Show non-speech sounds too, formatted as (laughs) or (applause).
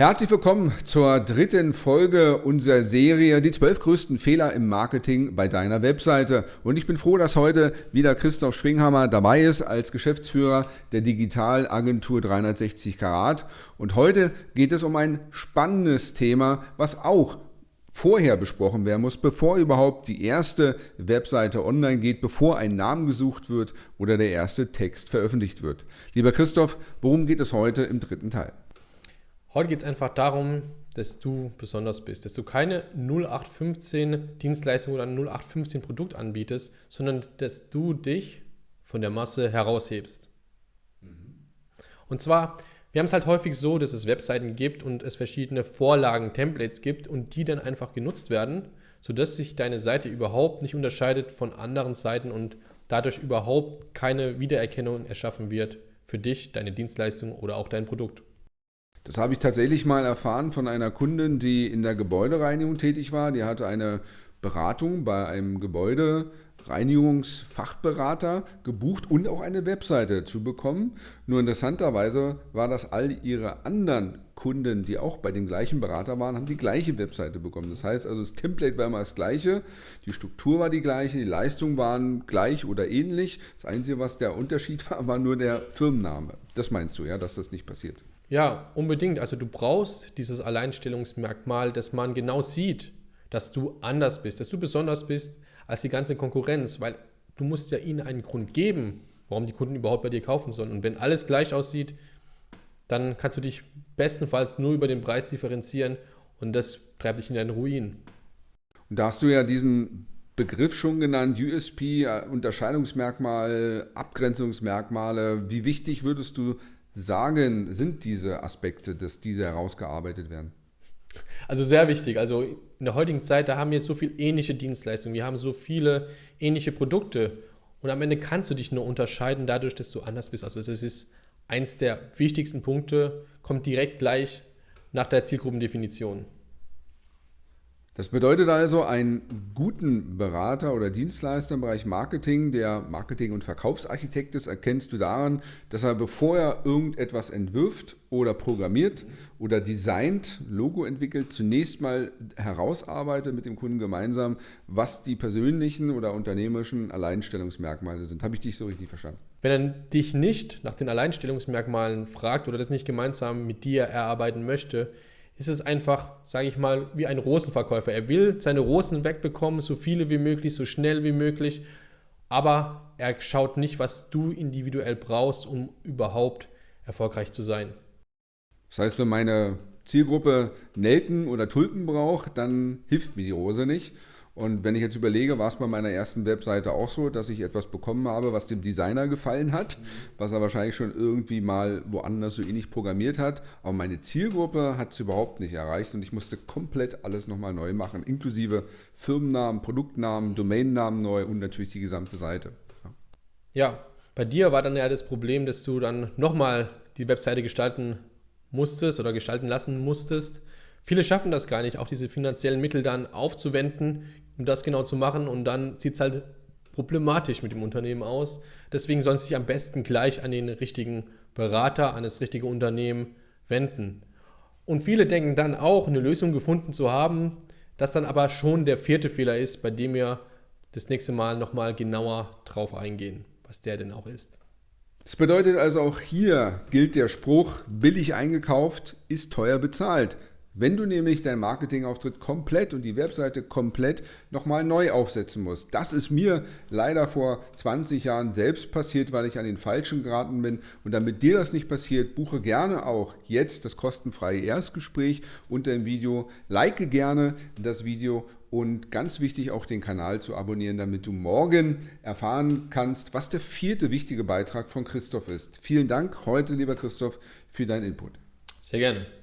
Herzlich willkommen zur dritten Folge unserer Serie Die zwölf größten Fehler im Marketing bei deiner Webseite. Und ich bin froh, dass heute wieder Christoph Schwinghammer dabei ist als Geschäftsführer der Digitalagentur 360 Karat. Und heute geht es um ein spannendes Thema, was auch vorher besprochen werden muss, bevor überhaupt die erste Webseite online geht, bevor ein Name gesucht wird oder der erste Text veröffentlicht wird. Lieber Christoph, worum geht es heute im dritten Teil? Heute geht es einfach darum, dass du besonders bist, dass du keine 0815 Dienstleistung oder ein 0815 Produkt anbietest, sondern dass du dich von der Masse heraushebst. Und zwar, wir haben es halt häufig so, dass es Webseiten gibt und es verschiedene Vorlagen, Templates gibt und die dann einfach genutzt werden, sodass sich deine Seite überhaupt nicht unterscheidet von anderen Seiten und dadurch überhaupt keine Wiedererkennung erschaffen wird für dich, deine Dienstleistung oder auch dein Produkt. Das habe ich tatsächlich mal erfahren von einer Kundin, die in der Gebäudereinigung tätig war. Die hatte eine Beratung bei einem Gebäudereinigungsfachberater gebucht und auch eine Webseite zu bekommen. Nur interessanterweise war das all ihre anderen Kunden, die auch bei dem gleichen Berater waren, haben die gleiche Webseite bekommen. Das heißt also, das Template war immer das gleiche, die Struktur war die gleiche, die Leistungen waren gleich oder ähnlich. Das Einzige, was der Unterschied (laughs) war, war nur der Firmenname. Das meinst du, ja, dass das nicht passiert? Ja, unbedingt. Also du brauchst dieses Alleinstellungsmerkmal, dass man genau sieht, dass du anders bist, dass du besonders bist als die ganze Konkurrenz, weil du musst ja ihnen einen Grund geben, warum die Kunden überhaupt bei dir kaufen sollen. Und wenn alles gleich aussieht, dann kannst du dich bestenfalls nur über den Preis differenzieren und das treibt dich in deinen Ruin. Und da hast du ja diesen Begriff schon genannt, USP, Unterscheidungsmerkmal, Abgrenzungsmerkmale. Wie wichtig würdest du sagen, sind diese Aspekte, dass diese herausgearbeitet werden? Also sehr wichtig. Also in der heutigen Zeit, da haben wir so viele ähnliche Dienstleistungen, wir haben so viele ähnliche Produkte und am Ende kannst du dich nur unterscheiden dadurch, dass du anders bist. Also das ist eins der wichtigsten Punkte, kommt direkt gleich nach der Zielgruppendefinition. Das bedeutet also, einen guten Berater oder Dienstleister im Bereich Marketing, der Marketing- und Verkaufsarchitekt ist, erkennst du daran, dass er, bevor er irgendetwas entwirft oder programmiert oder designt, Logo entwickelt, zunächst mal herausarbeitet mit dem Kunden gemeinsam, was die persönlichen oder unternehmerischen Alleinstellungsmerkmale sind. Habe ich dich so richtig verstanden? Wenn er dich nicht nach den Alleinstellungsmerkmalen fragt oder das nicht gemeinsam mit dir erarbeiten möchte, ist es einfach, sage ich mal, wie ein Rosenverkäufer. Er will seine Rosen wegbekommen, so viele wie möglich, so schnell wie möglich, aber er schaut nicht, was du individuell brauchst, um überhaupt erfolgreich zu sein. Das heißt, wenn meine Zielgruppe Nelken oder Tulpen braucht, dann hilft mir die Rose nicht. Und wenn ich jetzt überlege, war es bei meiner ersten Webseite auch so, dass ich etwas bekommen habe, was dem Designer gefallen hat, was er wahrscheinlich schon irgendwie mal woanders so ähnlich programmiert hat. Aber meine Zielgruppe hat es überhaupt nicht erreicht und ich musste komplett alles nochmal neu machen, inklusive Firmennamen, Produktnamen, Domainnamen neu und natürlich die gesamte Seite. Ja, bei dir war dann ja das Problem, dass du dann nochmal die Webseite gestalten musstest oder gestalten lassen musstest. Viele schaffen das gar nicht, auch diese finanziellen Mittel dann aufzuwenden, um das genau zu machen und dann sieht es halt problematisch mit dem Unternehmen aus. Deswegen sollen sie sich am besten gleich an den richtigen Berater, an das richtige Unternehmen wenden. Und viele denken dann auch, eine Lösung gefunden zu haben, das dann aber schon der vierte Fehler ist, bei dem wir das nächste Mal nochmal genauer drauf eingehen, was der denn auch ist. Das bedeutet also auch hier gilt der Spruch, billig eingekauft ist teuer bezahlt. Wenn du nämlich deinen Marketingauftritt komplett und die Webseite komplett nochmal neu aufsetzen musst. Das ist mir leider vor 20 Jahren selbst passiert, weil ich an den Falschen geraten bin. Und damit dir das nicht passiert, buche gerne auch jetzt das kostenfreie Erstgespräch unter dem Video. Like gerne das Video und ganz wichtig auch den Kanal zu abonnieren, damit du morgen erfahren kannst, was der vierte wichtige Beitrag von Christoph ist. Vielen Dank heute, lieber Christoph, für deinen Input. Sehr gerne.